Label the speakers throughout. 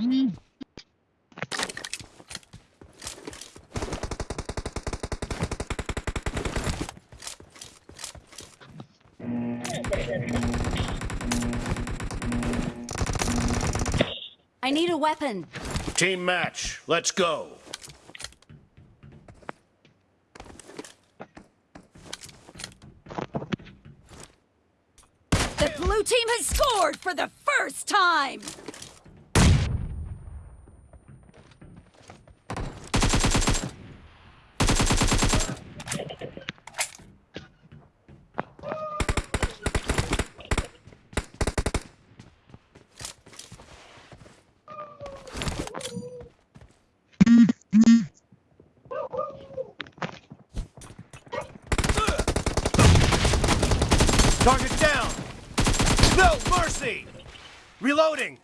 Speaker 1: I need a weapon.
Speaker 2: Team match. Let's go.
Speaker 1: The blue team has scored for the first time!
Speaker 2: Target down. No mercy. Reloading.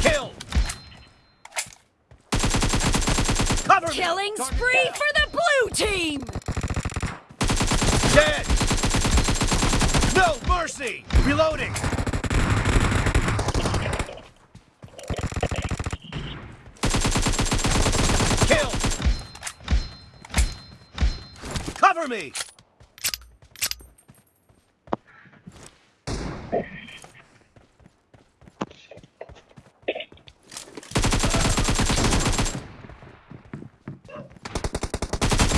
Speaker 2: Kill. Cover.
Speaker 1: Killing
Speaker 2: Target
Speaker 1: spree
Speaker 2: down.
Speaker 1: for the blue team!
Speaker 2: Dead. No mercy. Reloading. Kill. Cover me.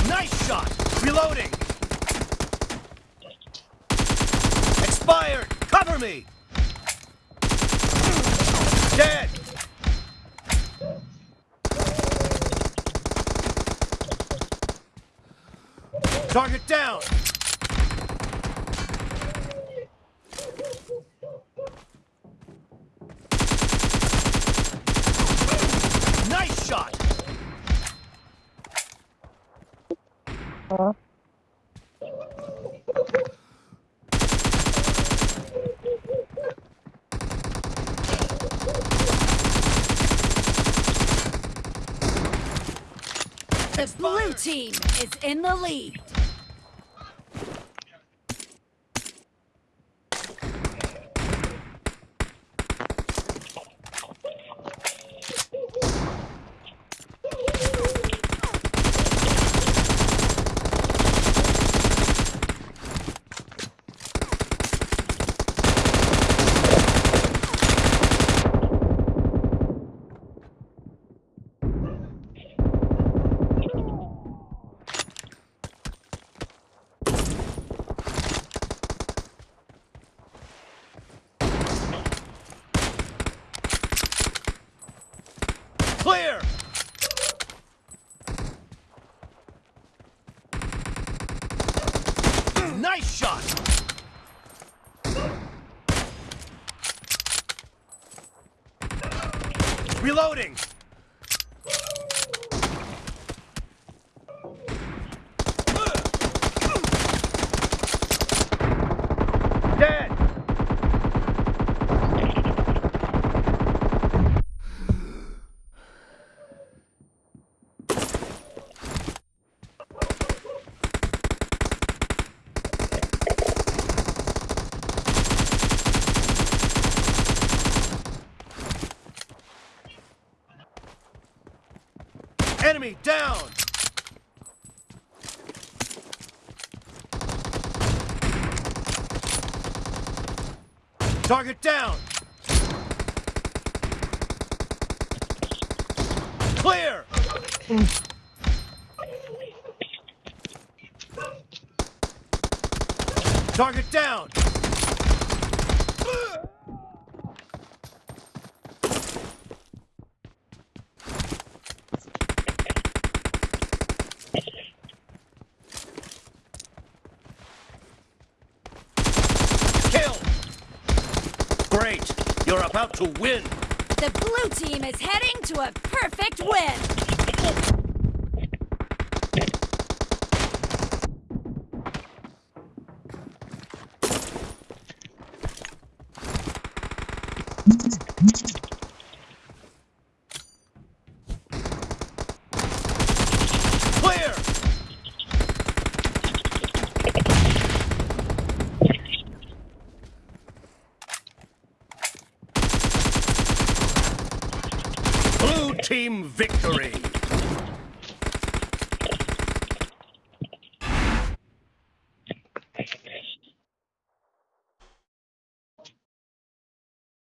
Speaker 2: Nice shot. Reloading. Expired! Cover me! Dead! Target down! Nice shot!
Speaker 1: The blue team is in the lead.
Speaker 2: Clear! Nice shot! Reloading! Dead! Enemy down! Target down! Clear! Target down! Kill! Great! You're about to win!
Speaker 1: The blue team is heading to a perfect win.
Speaker 2: Clear! Blue team victory.